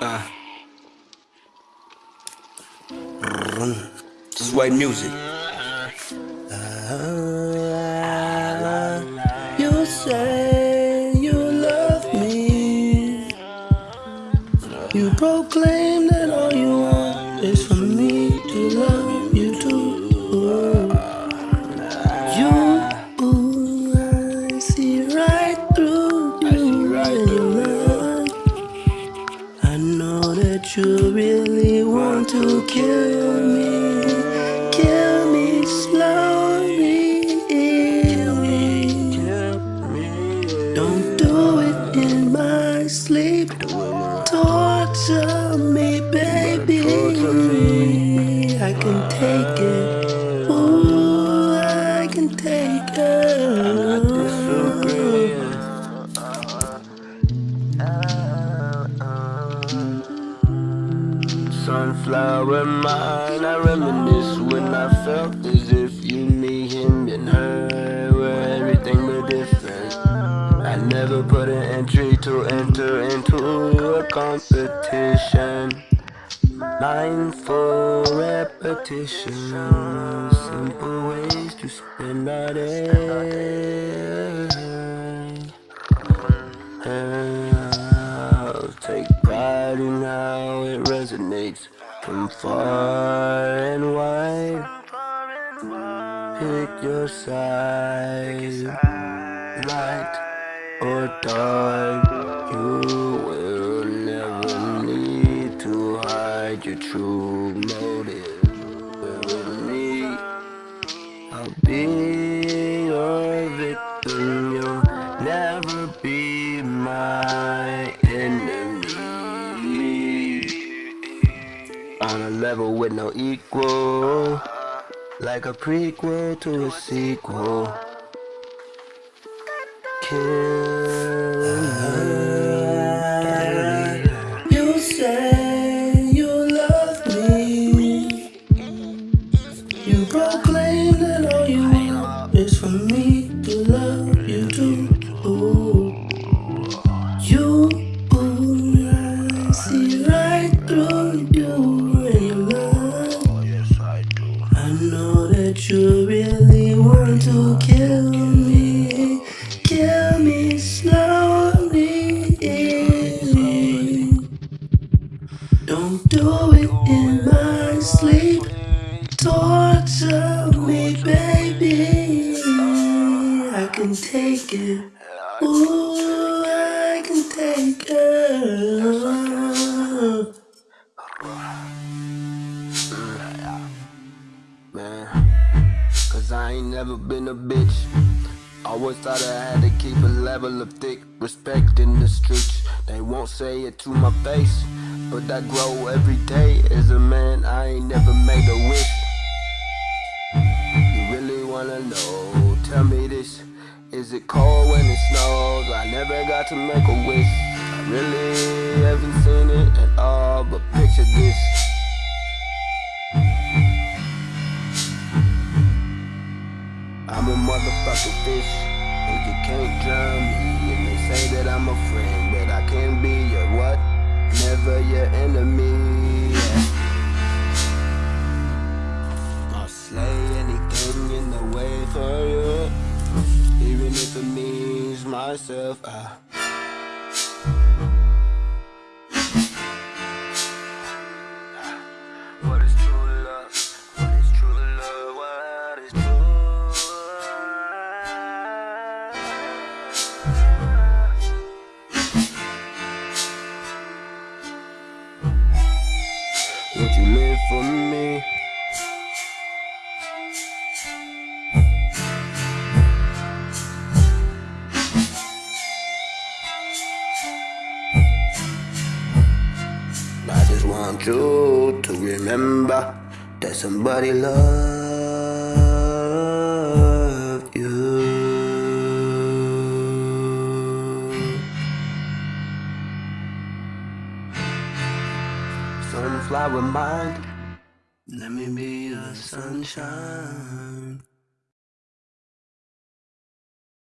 Uh. This is white music. You say you love me. You proclaim that all you want you really want to kill me, kill me slowly. Don't do it in my sleep. Torture me, baby. I can take it. Ooh, I can take it. Sunflower mine, I reminisce when I felt as if you, me, him, and her were everything but different. I never put an entry to enter into a competition. Mindful repetition, simple ways to spend our day. From far and wide. Pick your side, light or dark. You will never need to hide your true motive. With me, I'll be your victim. On a level with no equal, like a prequel to a sequel. Kill me. You say you love me. You proclaim that all you want is for me to love you really want to kill me, kill me slowly. Don't do it in my sleep. Torture me, baby. I can take it. Ooh, I can take it. Been a bitch. I always thought I had to keep a level of thick respect in the streets. They won't say it to my face, but I grow every day as a man. I ain't never made a wish. You really wanna know? Tell me this. Is it cold when it snows? I never got to make a wish. I really haven't seen it at all, but picture this. I'm a motherfucking fish, and you can't drown me. And they say that I'm a friend, but I can be your what? Never your enemy. I'll slay anything in the way for you, even if it means myself. I Would you live for me? I just want you to remember that somebody loved Sunflower mind, Let me be the sunshine.